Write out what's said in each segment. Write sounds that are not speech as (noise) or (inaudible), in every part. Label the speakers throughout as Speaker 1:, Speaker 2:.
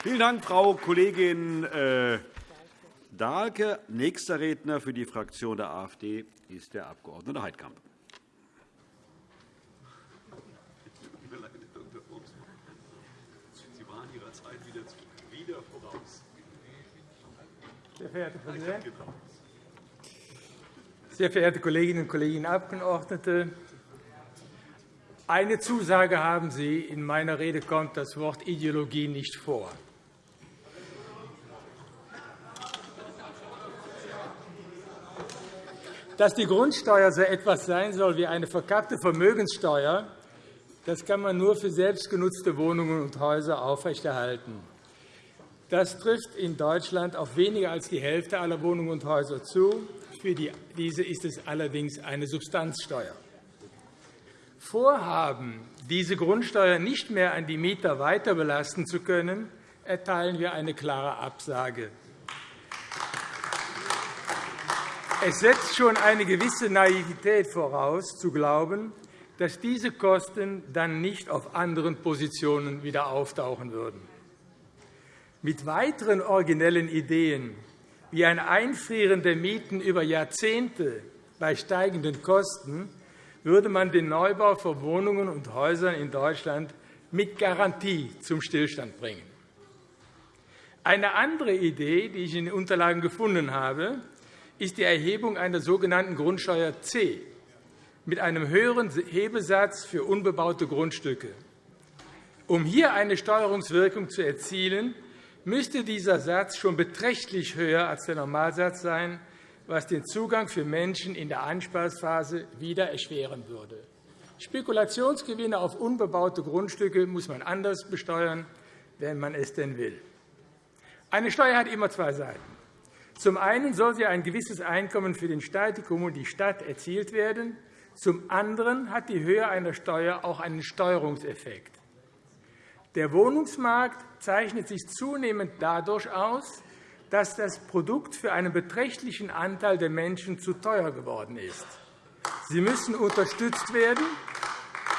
Speaker 1: Vielen Dank, Frau Kollegin äh, Dahlke. Nächster Redner für die Fraktion der AfD ist der Abg. Heidkamp.
Speaker 2: Sehr verehrter Präsident, sehr verehrte Kolleginnen und Kollegen Abgeordnete! Eine Zusage haben Sie. In meiner Rede kommt das Wort Ideologie nicht vor. Dass die Grundsteuer so etwas sein soll wie eine verkappte Vermögenssteuer, das kann man nur für selbstgenutzte Wohnungen und Häuser aufrechterhalten. Das trifft in Deutschland auf weniger als die Hälfte aller Wohnungen und Häuser zu. Für diese ist es allerdings eine Substanzsteuer. Vorhaben, diese Grundsteuer nicht mehr an die Mieter weiter belasten zu können, erteilen wir eine klare Absage. Es setzt schon eine gewisse Naivität voraus, zu glauben, dass diese Kosten dann nicht auf anderen Positionen wieder auftauchen würden. Mit weiteren originellen Ideen wie ein Einfrieren der Mieten über Jahrzehnte bei steigenden Kosten würde man den Neubau von Wohnungen und Häusern in Deutschland mit Garantie zum Stillstand bringen. Eine andere Idee, die ich in den Unterlagen gefunden habe, ist die Erhebung einer sogenannten Grundsteuer C mit einem höheren Hebesatz für unbebaute Grundstücke. Um hier eine Steuerungswirkung zu erzielen, müsste dieser Satz schon beträchtlich höher als der Normalsatz sein, was den Zugang für Menschen in der Einsparphase wieder erschweren würde. Spekulationsgewinne auf unbebaute Grundstücke muss man anders besteuern, wenn man es denn will. Eine Steuer hat immer zwei Seiten. Zum einen soll sie ein gewisses Einkommen für den Statikum und die Stadt erzielt werden. Zum anderen hat die Höhe einer Steuer auch einen Steuerungseffekt. Der Wohnungsmarkt zeichnet sich zunehmend dadurch aus, dass das Produkt für einen beträchtlichen Anteil der Menschen zu teuer geworden ist. Sie müssen unterstützt werden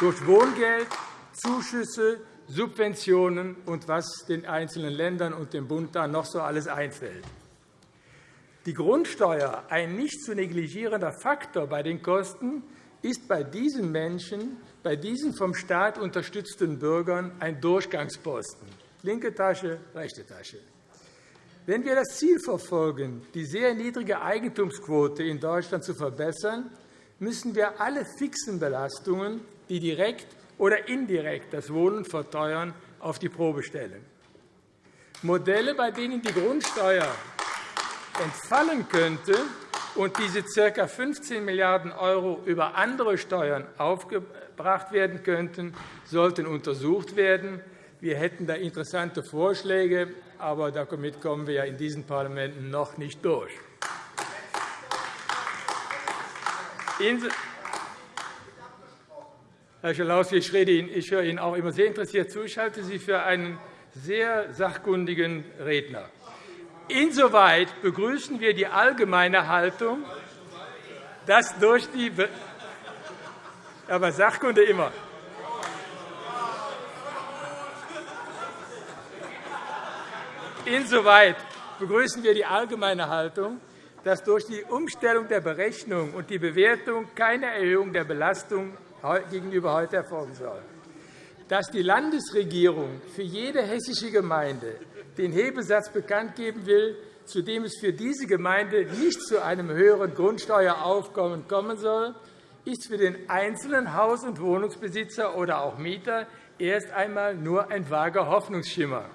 Speaker 2: durch Wohngeld, Zuschüsse, Subventionen und was den einzelnen Ländern und dem Bund da noch so alles einfällt. Die Grundsteuer, ein nicht zu negligierender Faktor bei den Kosten, ist bei diesen Menschen, bei diesen vom Staat unterstützten Bürgern ein Durchgangsposten. Linke Tasche, rechte Tasche. Wenn wir das Ziel verfolgen, die sehr niedrige Eigentumsquote in Deutschland zu verbessern, müssen wir alle fixen Belastungen, die direkt oder indirekt das Wohnen verteuern, auf die Probe stellen. Modelle, bei denen die Grundsteuer entfallen könnte, und diese ca. 15 Milliarden € über andere Steuern aufgebracht werden könnten, sollten untersucht werden. Wir hätten da interessante Vorschläge, aber damit kommen wir in diesen Parlamenten noch nicht durch. Herr Schalauske, ich, ich höre Ihnen auch immer sehr interessiert zu. Ich halte Sie für einen sehr sachkundigen Redner. Insoweit begrüßen wir die allgemeine Haltung, dass durch die Be aber Sachkunde immer. Insoweit begrüßen wir die allgemeine Haltung, dass durch die Umstellung der Berechnung und die Bewertung keine Erhöhung der Belastung gegenüber heute erfolgen soll. Dass die Landesregierung für jede hessische Gemeinde den Hebesatz bekannt geben will, zu dem es für diese Gemeinde nicht zu einem höheren Grundsteueraufkommen kommen soll, ist für den einzelnen Haus- und Wohnungsbesitzer oder auch Mieter erst einmal nur ein vager Hoffnungsschimmer.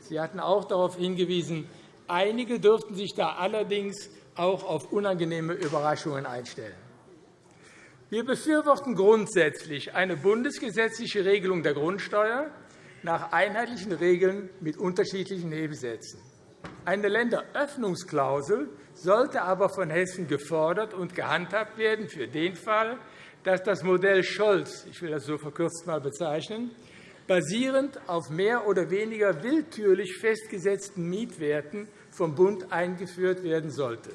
Speaker 2: Sie hatten auch darauf hingewiesen, einige dürften sich da allerdings auch auf unangenehme Überraschungen einstellen. Wir befürworten grundsätzlich eine bundesgesetzliche Regelung der Grundsteuer, nach einheitlichen Regeln mit unterschiedlichen Nebensätzen. Eine Länderöffnungsklausel sollte aber von Hessen gefordert und gehandhabt werden für den Fall, dass das Modell Scholz, ich will das so verkürzt mal bezeichnen, basierend auf mehr oder weniger willkürlich festgesetzten Mietwerten vom Bund eingeführt werden sollte.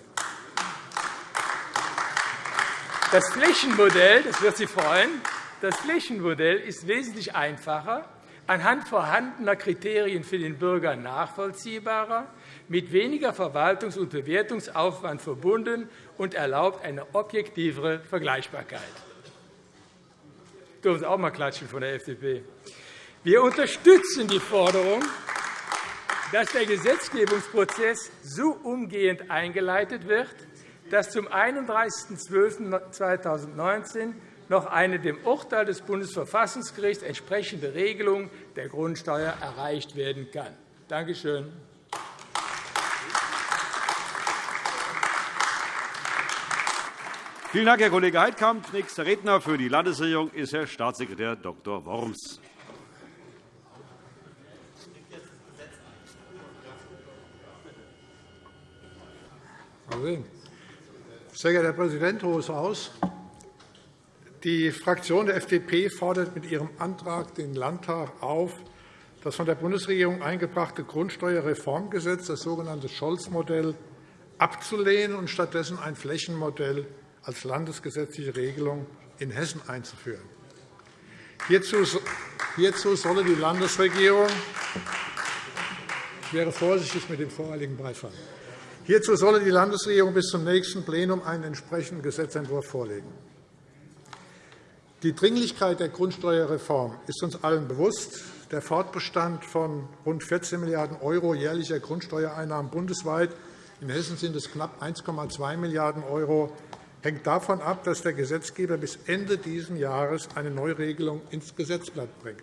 Speaker 2: Das Flächenmodell, das wird Sie freuen, das Flächenmodell ist wesentlich einfacher anhand vorhandener Kriterien für den Bürger nachvollziehbarer, mit weniger Verwaltungs- und Bewertungsaufwand verbunden und erlaubt eine objektivere Vergleichbarkeit. Dürfen Sie auch einmal klatschen von der FDP. Wir unterstützen die Forderung, dass der Gesetzgebungsprozess so umgehend eingeleitet wird, dass zum 31.12.2019 noch eine dem Urteil des Bundesverfassungsgerichts entsprechende Regelung der Grundsteuer erreicht werden kann. Danke schön.
Speaker 1: Vielen Dank, Herr Kollege Heidkamp. Nächster Redner für die Landesregierung ist Herr Staatssekretär Dr. Worms.
Speaker 3: Sehr geehrter Herr Präsident, Hohes Haus! Die Fraktion der FDP fordert mit ihrem Antrag den Landtag auf, das von der Bundesregierung eingebrachte Grundsteuerreformgesetz, das sogenannte Scholz-Modell, abzulehnen und stattdessen ein Flächenmodell als landesgesetzliche Regelung in Hessen einzuführen. Hierzu solle die Landesregierung ich wäre vorsichtig mit dem voreiligen Beifall. Hierzu solle die Landesregierung bis zum nächsten Plenum einen entsprechenden Gesetzentwurf vorlegen. Die Dringlichkeit der Grundsteuerreform ist uns allen bewusst. Der Fortbestand von rund 14 Milliarden € jährlicher Grundsteuereinnahmen bundesweit in Hessen sind es knapp 1,2 Milliarden € hängt davon ab, dass der Gesetzgeber bis Ende dieses Jahres eine Neuregelung ins Gesetzblatt bringt.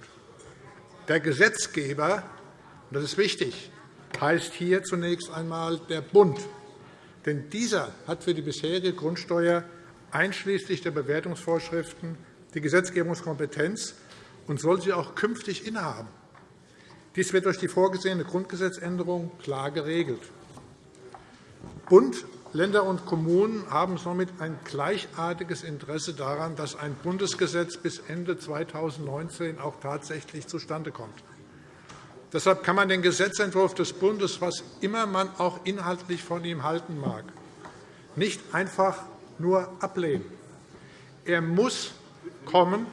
Speaker 3: Der Gesetzgeber, und das ist wichtig, heißt hier zunächst einmal der Bund. Denn dieser hat für die bisherige Grundsteuer einschließlich der Bewertungsvorschriften die Gesetzgebungskompetenz und soll sie auch künftig innehaben. Dies wird durch die vorgesehene Grundgesetzänderung klar geregelt. Bund, Länder und Kommunen haben somit ein gleichartiges Interesse daran, dass ein Bundesgesetz bis Ende 2019 auch tatsächlich zustande kommt. Deshalb kann man den Gesetzentwurf des Bundes, was immer man auch inhaltlich von ihm halten mag, nicht einfach nur ablehnen. Er muss kommen,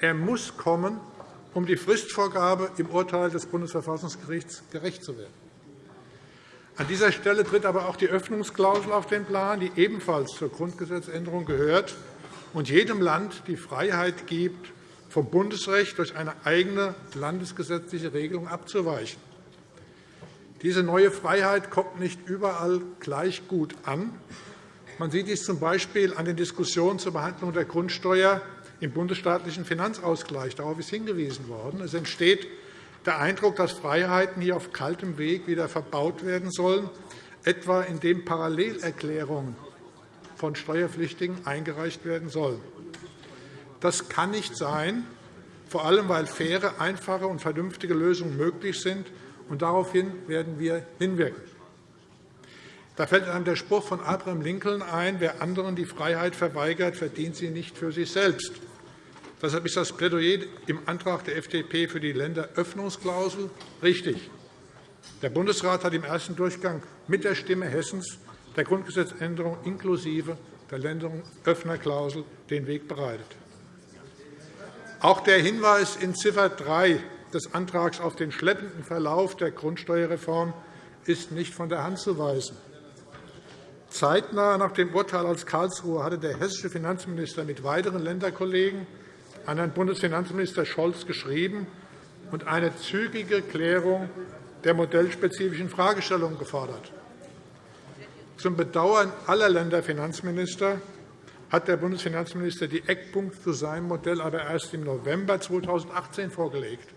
Speaker 3: er muss kommen, um die Fristvorgabe im Urteil des Bundesverfassungsgerichts gerecht zu werden. An dieser Stelle tritt aber auch die Öffnungsklausel auf den Plan, die ebenfalls zur Grundgesetzänderung gehört und jedem Land die Freiheit gibt, vom Bundesrecht durch eine eigene landesgesetzliche Regelung abzuweichen. Diese neue Freiheit kommt nicht überall gleich gut an. Man sieht dies z. B. an den Diskussionen zur Behandlung der Grundsteuer im bundesstaatlichen Finanzausgleich. Darauf ist hingewiesen worden. Es entsteht der Eindruck, dass Freiheiten hier auf kaltem Weg wieder verbaut werden sollen, etwa indem Parallelerklärungen von Steuerpflichtigen eingereicht werden sollen. Das kann nicht sein, vor allem weil faire, einfache und vernünftige Lösungen möglich sind. Und daraufhin werden wir hinwirken. Da fällt einem der Spruch von Abraham Lincoln ein, wer anderen die Freiheit verweigert, verdient sie nicht für sich selbst. Deshalb ist das Plädoyer im Antrag der FDP für die Länderöffnungsklausel richtig. Der Bundesrat hat im ersten Durchgang mit der Stimme Hessens der Grundgesetzänderung inklusive der Länderöffnerklausel den Weg bereitet. Auch der Hinweis in Ziffer 3 des Antrags auf den schleppenden Verlauf der Grundsteuerreform ist nicht von der Hand zu weisen. Zeitnah nach dem Urteil aus Karlsruhe hatte der hessische Finanzminister mit weiteren Länderkollegen an Herrn Bundesfinanzminister Scholz geschrieben und eine zügige Klärung der modellspezifischen Fragestellungen gefordert. Zum Bedauern aller Länderfinanzminister hat der Bundesfinanzminister die Eckpunkte zu seinem Modell aber erst im November 2018 vorgelegt.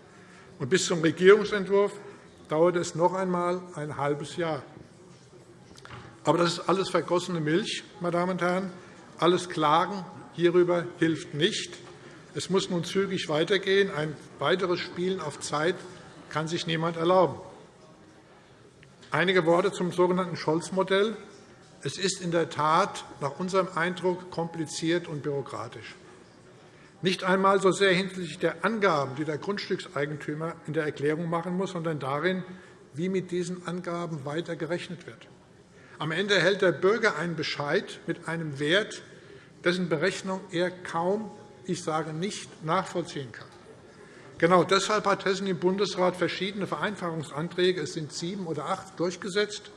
Speaker 3: Und bis zum Regierungsentwurf dauert es noch einmal ein halbes Jahr. Aber das ist alles vergossene Milch, meine Damen und Herren. Alles Klagen hierüber hilft nicht. Es muss nun zügig weitergehen. Ein weiteres Spielen auf Zeit kann sich niemand erlauben. Einige Worte zum sogenannten Scholz-Modell. Es ist in der Tat nach unserem Eindruck kompliziert und bürokratisch. Nicht einmal so sehr hinsichtlich der Angaben, die der Grundstückseigentümer in der Erklärung machen muss, sondern darin, wie mit diesen Angaben weiter gerechnet wird. Am Ende erhält der Bürger einen Bescheid mit einem Wert, dessen Berechnung er kaum, ich sage nicht, nachvollziehen kann. Genau deshalb hat Hessen im Bundesrat verschiedene Vereinfachungsanträge, es sind sieben oder acht, durchgesetzt,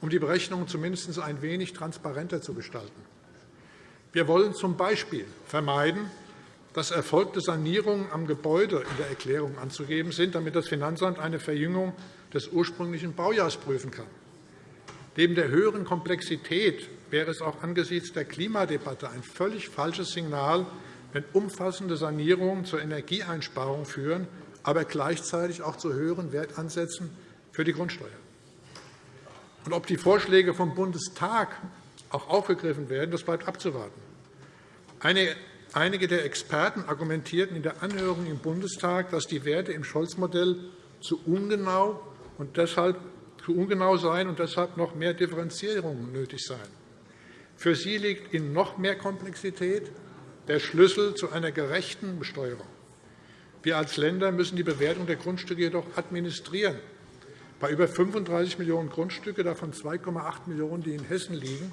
Speaker 3: um die Berechnungen zumindest ein wenig transparenter zu gestalten. Wir wollen z. B. vermeiden, dass erfolgte Sanierungen am Gebäude in der Erklärung anzugeben sind, damit das Finanzamt eine Verjüngung des ursprünglichen Baujahrs prüfen kann. Neben der höheren Komplexität wäre es auch angesichts der Klimadebatte ein völlig falsches Signal, wenn umfassende Sanierungen zur Energieeinsparung führen, aber gleichzeitig auch zu höheren Wertansätzen für die Grundsteuer. Und ob die Vorschläge vom Bundestag auch aufgegriffen werden, das bleibt abzuwarten. Einige der Experten argumentierten in der Anhörung im Bundestag, dass die Werte im Scholz-Modell zu ungenau und deshalb zu ungenau seien und deshalb noch mehr Differenzierungen nötig seien. Für sie liegt in noch mehr Komplexität der Schlüssel zu einer gerechten Besteuerung. Wir als Länder müssen die Bewertung der Grundstücke jedoch administrieren. Bei über 35 Millionen Grundstücke, davon 2,8 Millionen, die in Hessen liegen,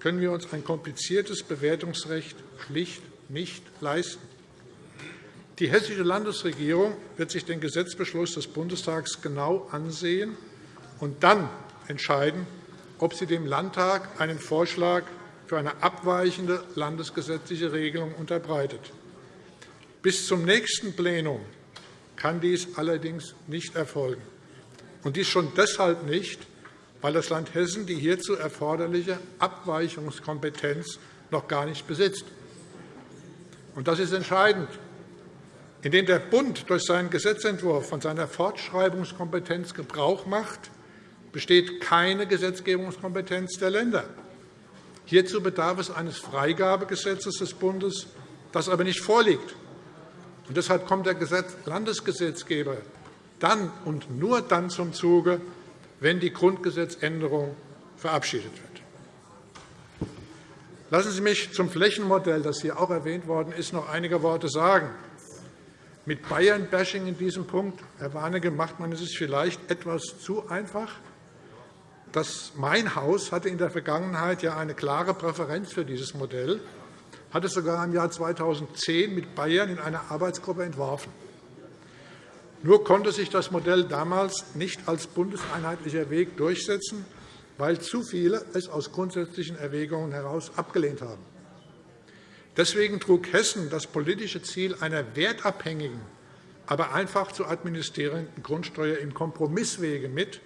Speaker 3: können wir uns ein kompliziertes Bewertungsrecht schlicht nicht leisten. Die Hessische Landesregierung wird sich den Gesetzbeschluss des Bundestags genau ansehen und dann entscheiden, ob sie dem Landtag einen Vorschlag für eine abweichende landesgesetzliche Regelung unterbreitet. Bis zum nächsten Plenum kann dies allerdings nicht erfolgen, und dies schon deshalb nicht, weil das Land Hessen die hierzu erforderliche Abweichungskompetenz noch gar nicht besitzt. Und das ist entscheidend. Indem der Bund durch seinen Gesetzentwurf von seiner Fortschreibungskompetenz Gebrauch macht, besteht keine Gesetzgebungskompetenz der Länder. Hierzu bedarf es eines Freigabegesetzes des Bundes, das aber nicht vorliegt. Und deshalb kommt der Landesgesetzgeber dann und nur dann zum Zuge, wenn die Grundgesetzänderung verabschiedet wird. Lassen Sie mich zum Flächenmodell, das hier auch erwähnt worden ist, noch einige Worte sagen. Mit Bayern-Bashing in diesem Punkt, Herr Warnecke, macht man es vielleicht etwas zu einfach. Das Mein Haus hatte in der Vergangenheit ja eine klare Präferenz für dieses Modell, hat es sogar im Jahr 2010 mit Bayern in einer Arbeitsgruppe entworfen. Nur konnte sich das Modell damals nicht als bundeseinheitlicher Weg durchsetzen, weil zu viele es aus grundsätzlichen Erwägungen heraus abgelehnt haben. Deswegen trug Hessen das politische Ziel einer wertabhängigen, aber einfach zu administrierenden Grundsteuer im Kompromisswege mit,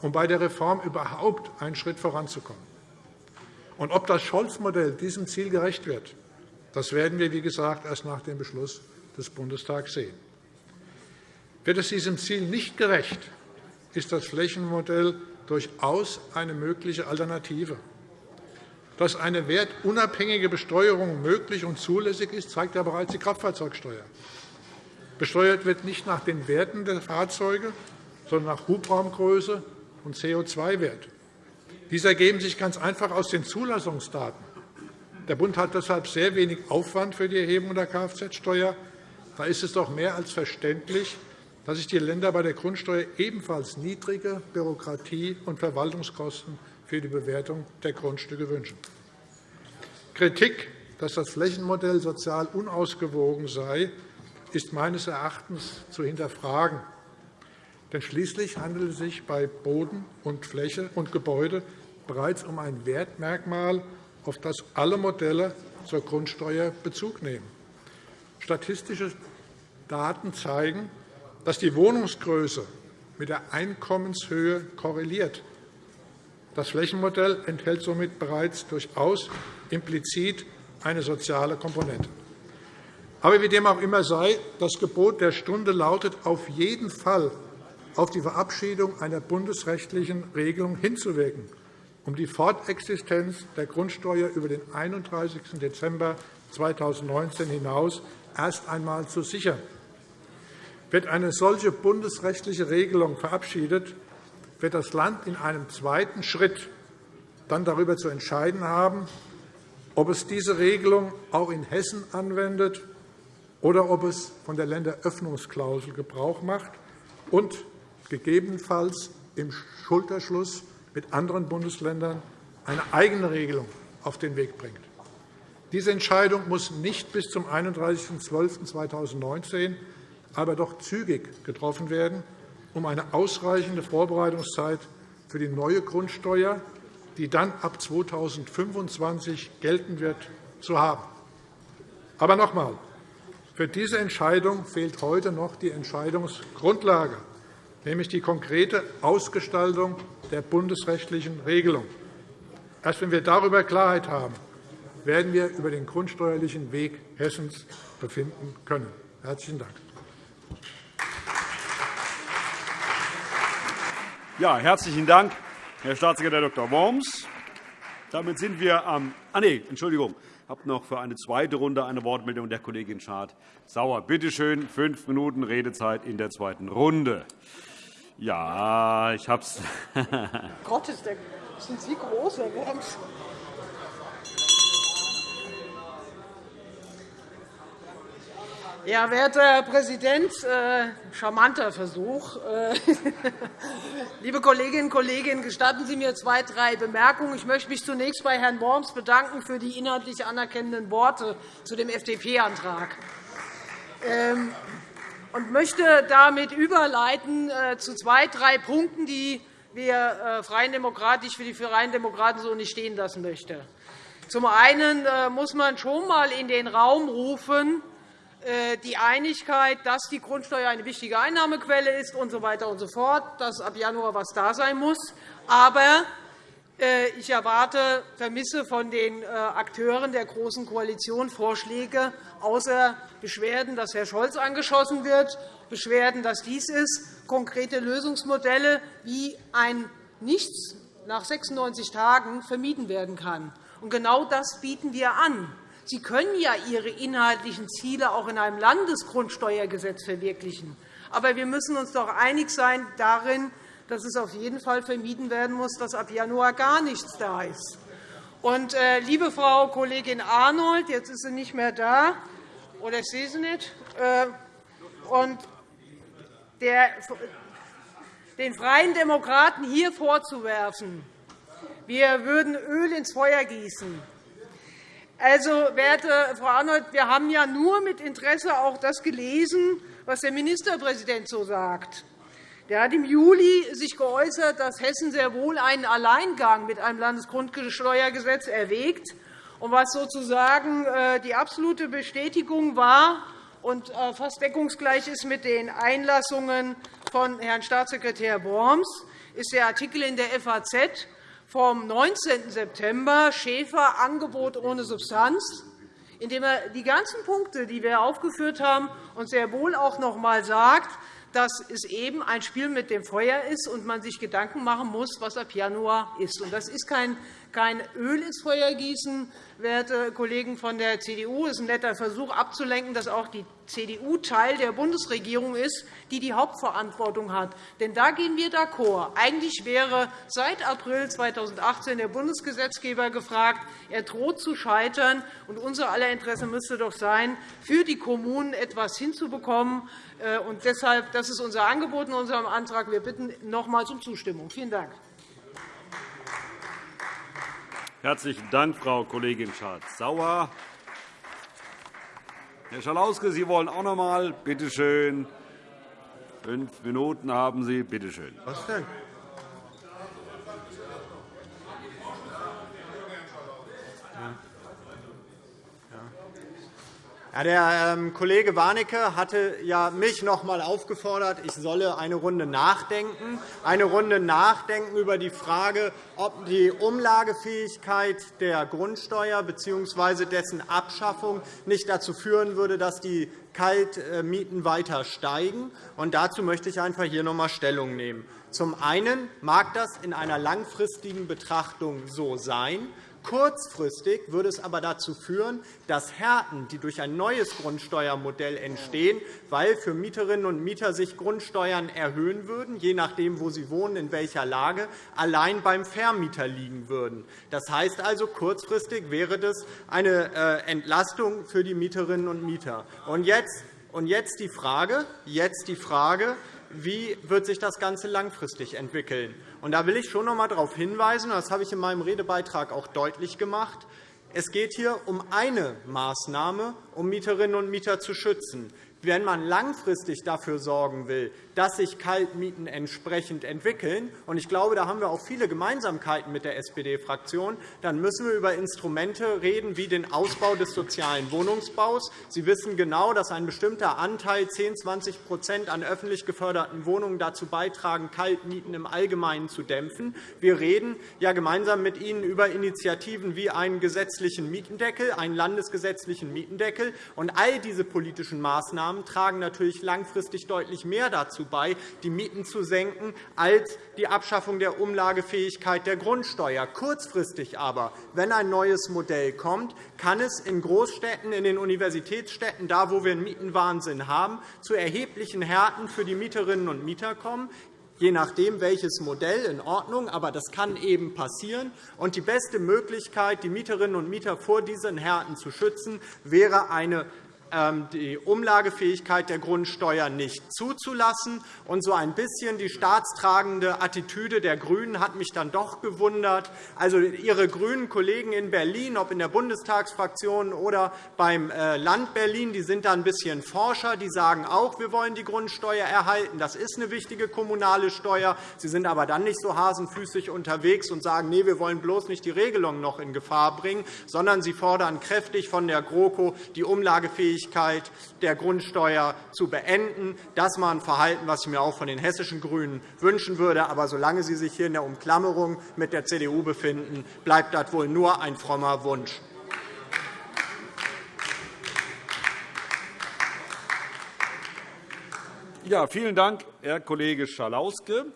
Speaker 3: um bei der Reform überhaupt einen Schritt voranzukommen. Und ob das Scholz-Modell diesem Ziel gerecht wird, das werden wir, wie gesagt, erst nach dem Beschluss des Bundestags sehen. Wird es diesem Ziel nicht gerecht, ist das Flächenmodell durchaus eine mögliche Alternative. Dass eine wertunabhängige Besteuerung möglich und zulässig ist, zeigt ja bereits die Kraftfahrzeugsteuer. Besteuert wird nicht nach den Werten der Fahrzeuge, sondern nach Hubraumgröße, und CO2-Wert. Diese ergeben sich ganz einfach aus den Zulassungsdaten. Der Bund hat deshalb sehr wenig Aufwand für die Erhebung der Kfz-Steuer. Da ist es doch mehr als verständlich, dass sich die Länder bei der Grundsteuer ebenfalls niedrige Bürokratie- und Verwaltungskosten für die Bewertung der Grundstücke wünschen. Kritik, dass das Flächenmodell sozial unausgewogen sei, ist meines Erachtens zu hinterfragen. Denn schließlich handelt es sich bei Boden und Fläche und Gebäude bereits um ein Wertmerkmal, auf das alle Modelle zur Grundsteuer Bezug nehmen. Statistische Daten zeigen, dass die Wohnungsgröße mit der Einkommenshöhe korreliert. Das Flächenmodell enthält somit bereits durchaus implizit eine soziale Komponente. Aber wie dem auch immer sei, das Gebot der Stunde lautet auf jeden Fall auf die Verabschiedung einer bundesrechtlichen Regelung hinzuwirken, um die Fortexistenz der Grundsteuer über den 31. Dezember 2019 hinaus erst einmal zu sichern. Wird eine solche bundesrechtliche Regelung verabschiedet, wird das Land in einem zweiten Schritt dann darüber zu entscheiden haben, ob es diese Regelung auch in Hessen anwendet oder ob es von der Länderöffnungsklausel Gebrauch macht und gegebenenfalls im Schulterschluss mit anderen Bundesländern eine eigene Regelung auf den Weg bringt. Diese Entscheidung muss nicht bis zum 31.12.2019, aber doch zügig getroffen werden, um eine ausreichende Vorbereitungszeit für die neue Grundsteuer, die dann ab 2025 gelten wird, zu haben. Aber noch einmal, für diese Entscheidung fehlt heute noch die Entscheidungsgrundlage, nämlich die konkrete Ausgestaltung der bundesrechtlichen Regelung. Erst wenn wir darüber Klarheit haben, werden wir über den grundsteuerlichen Weg Hessens befinden können. – Herzlichen Dank.
Speaker 1: Ja, herzlichen Dank, Herr Staatssekretär Dr. Worms. Damit sind wir am ah, nee, Entschuldigung. Ich habe noch für eine zweite Runde eine Wortmeldung der Kollegin Schad-Sauer. Bitte schön, fünf Minuten Redezeit in der zweiten Runde. Ja, ich habe es. (laughs)
Speaker 4: Gott, ist der, sind Sie groß, Herr Worms? Ja, werter Herr Präsident, äh, charmanter Versuch. Äh, (laughs) liebe Kolleginnen und Kollegen, gestatten Sie mir zwei, drei Bemerkungen. Ich möchte mich zunächst bei Herrn Worms bedanken für die inhaltlich anerkennenden Worte zu dem FDP-Antrag ähm, und möchte damit überleiten äh, zu zwei, drei Punkten, die wir Freien Demokraten, ich für die Freien Demokraten so nicht stehen lassen möchte. Zum einen muss man schon einmal in den Raum rufen, äh, die Einigkeit, dass die Grundsteuer eine wichtige Einnahmequelle ist und so weiter und so fort, dass ab Januar etwas da sein muss. Aber äh, ich erwarte, vermisse von den äh, Akteuren der Großen Koalition Vorschläge, außer Beschwerden, dass Herr Scholz angeschossen wird, Beschwerden, dass dies ist, konkrete Lösungsmodelle, wie ein Nichts nach 96 Tagen vermieden werden kann. genau das bieten wir an. Sie können ja Ihre inhaltlichen Ziele auch in einem Landesgrundsteuergesetz verwirklichen. Aber wir müssen uns doch einig sein darin, dass es auf jeden Fall vermieden werden muss, dass ab Januar gar nichts da ist. Und, äh, liebe Frau Kollegin Arnold, jetzt ist sie nicht mehr da, oder ich sehe sie nicht. Äh, und der, den Freien Demokraten hier vorzuwerfen, wir würden Öl ins Feuer gießen, also, werte Frau Arnold, wir haben ja nur mit Interesse auch das gelesen, was der Ministerpräsident so sagt. Der hat im Juli sich geäußert, dass Hessen sehr wohl einen Alleingang mit einem Landesgrundsteuergesetz erwägt, und was sozusagen äh, die absolute Bestätigung war und äh, fast deckungsgleich ist mit den Einlassungen von Herrn Staatssekretär Worms, ist der Artikel in der FAZ, vom 19. September Schäfer Angebot ohne Substanz, in dem er die ganzen Punkte, die wir aufgeführt haben, und sehr wohl auch noch einmal sagt, dass es eben ein Spiel mit dem Feuer ist und man sich Gedanken machen muss, was ab Januar ist. Das ist kein kein Öl ins Feuer gießen, werte Kollegen von der CDU. Es ist ein netter Versuch, abzulenken, dass auch die CDU Teil der Bundesregierung ist, die die Hauptverantwortung hat. Denn da gehen wir d'accord. Eigentlich wäre seit April 2018 der Bundesgesetzgeber gefragt. Er droht zu scheitern. Und unser aller Interesse müsste doch sein, für die Kommunen etwas hinzubekommen. Äh, und deshalb, das ist unser Angebot in unserem Antrag. Wir bitten nochmals um Zustimmung. Vielen Dank.
Speaker 1: Herzlichen Dank, Frau Kollegin Schardt-Sauer. Herr Schalauske, Sie wollen auch noch einmal. Bitte schön. Fünf Minuten haben Sie. Bitte schön.
Speaker 5: Was denn? Der ähm, Kollege Warnecke hatte ja mich noch einmal aufgefordert, ich solle eine Runde nachdenken, eine Runde nachdenken über die Frage, ob die Umlagefähigkeit der Grundsteuer bzw. dessen Abschaffung nicht dazu führen würde, dass die Kaltmieten weiter steigen. Und dazu möchte ich einfach hier noch einmal Stellung nehmen. Zum einen mag das in einer langfristigen Betrachtung so sein. Kurzfristig würde es aber dazu führen, dass Härten, die durch ein neues Grundsteuermodell entstehen, weil für Mieterinnen und Mieter sich Grundsteuern erhöhen würden, je nachdem, wo sie wohnen, in welcher Lage, allein beim Vermieter liegen würden. Das heißt also, kurzfristig wäre das eine äh, Entlastung für die Mieterinnen und Mieter. Und jetzt, und jetzt die Frage, jetzt die Frage wie wird sich das Ganze langfristig entwickeln. Und da will ich schon noch einmal darauf hinweisen, das habe ich in meinem Redebeitrag auch deutlich gemacht, es geht hier um eine Maßnahme, um Mieterinnen und Mieter zu schützen. Wenn man langfristig dafür sorgen will, dass sich Kaltmieten entsprechend entwickeln, und ich glaube, da haben wir auch viele Gemeinsamkeiten mit der SPD-Fraktion, dann müssen wir über Instrumente reden, wie den Ausbau des sozialen Wohnungsbaus. Sie wissen genau, dass ein bestimmter Anteil, 10, 20% an öffentlich geförderten Wohnungen dazu beitragen, Kaltmieten im Allgemeinen zu dämpfen. Wir reden ja gemeinsam mit Ihnen über Initiativen wie einen gesetzlichen Mietendeckel, einen landesgesetzlichen Mietendeckel. Und all diese politischen Maßnahmen Maßnahmen tragen natürlich langfristig deutlich mehr dazu bei, die Mieten zu senken, als die Abschaffung der Umlagefähigkeit der Grundsteuer. Kurzfristig aber, wenn ein neues Modell kommt, kann es in Großstädten, in den Universitätsstädten, da wo wir einen Mietenwahnsinn haben, zu erheblichen Härten für die Mieterinnen und Mieter kommen je nachdem, welches Modell, in Ordnung. Aber das kann eben passieren. Und die beste Möglichkeit, die Mieterinnen und Mieter vor diesen Härten zu schützen, wäre eine die Umlagefähigkeit der Grundsteuer nicht zuzulassen. Und so ein bisschen die staatstragende Attitüde der GRÜNEN hat mich dann doch gewundert. Also Ihre grünen Kollegen in Berlin, ob in der Bundestagsfraktion oder beim äh, Land Berlin, die sind da ein bisschen forscher. Die sagen auch, wir wollen die Grundsteuer erhalten. Das ist eine wichtige kommunale Steuer. Sie sind aber dann nicht so hasenfüßig unterwegs und sagen, nee, wir wollen bloß nicht die Regelung noch in Gefahr bringen, sondern sie fordern kräftig von der GroKo die Umlagefähigkeit Unabhängigkeit der Grundsteuer zu beenden. Das war ein Verhalten, das ich mir auch von den hessischen GRÜNEN wünschen würde. Aber solange Sie sich hier in der Umklammerung mit der CDU befinden, bleibt das wohl nur ein frommer Wunsch.
Speaker 1: Ja, vielen Dank, Herr Kollege Schalauske.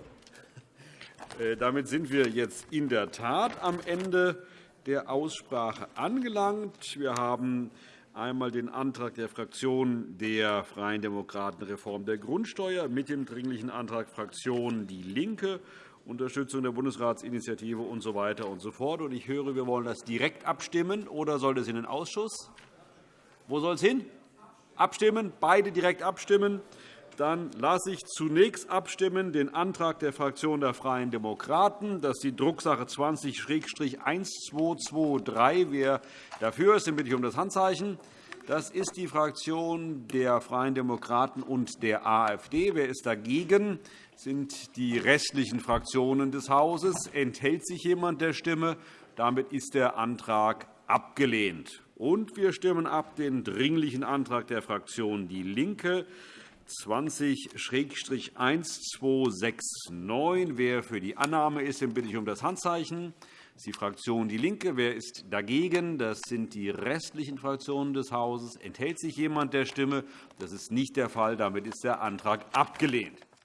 Speaker 1: Äh, damit sind wir jetzt in der Tat am Ende der Aussprache angelangt. Wir haben einmal den Antrag der Fraktion der Freien Demokraten Reform der Grundsteuer mit dem Dringlichen Antrag der Fraktion DIE LINKE Unterstützung der Bundesratsinitiative usw. So und so fort. Ich höre, wir wollen das direkt abstimmen, oder soll es in den Ausschuss? Wo soll es hin? Abstimmen? Beide direkt abstimmen. Dann lasse ich zunächst abstimmen den Antrag der Fraktion der Freien Demokraten. Das ist die Drucksache 20-1223. Wer dafür ist, den bitte ich um das Handzeichen. Das ist die Fraktion der Freien Demokraten und der AfD. Wer ist dagegen? Das sind die restlichen Fraktionen des Hauses. Enthält sich jemand der Stimme? Damit ist der Antrag abgelehnt. Und wir stimmen ab den Dringlichen Antrag der Fraktion DIE LINKE 20-1269. Wer für die Annahme ist, den bitte ich um das Handzeichen. Das ist die Fraktion DIE LINKE. Wer ist dagegen? Das sind die restlichen Fraktionen des Hauses. Enthält sich jemand der Stimme? Das ist nicht der Fall. Damit ist der Antrag abgelehnt.